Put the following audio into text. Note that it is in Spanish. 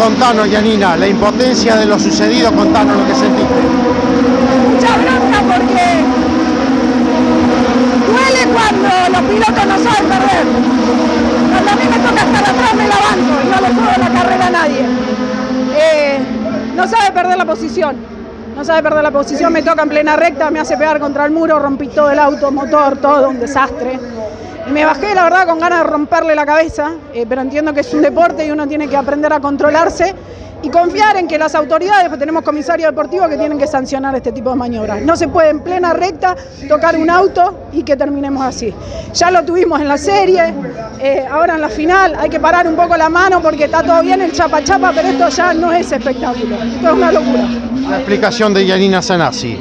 Contanos, Yanina, la impotencia de lo sucedido, contanos lo que sentiste. Mucha bronca porque duele cuando los pilotos no saben perder. Cuando a mí me toca estar atrás me la banco y no le puedo la carrera a nadie. Eh, no sabe perder la posición. No sabe perder la posición, me toca en plena recta, me hace pegar contra el muro, rompí todo el auto, motor, todo, un desastre. Me bajé, la verdad, con ganas de romperle la cabeza, eh, pero entiendo que es un deporte y uno tiene que aprender a controlarse y confiar en que las autoridades, pues tenemos comisarios deportivos que tienen que sancionar este tipo de maniobras. No se puede en plena recta tocar un auto y que terminemos así. Ya lo tuvimos en la serie, eh, ahora en la final hay que parar un poco la mano porque está todo bien el chapa chapa, pero esto ya no es espectáculo, esto es una locura. La explicación de Yanina Sanasi.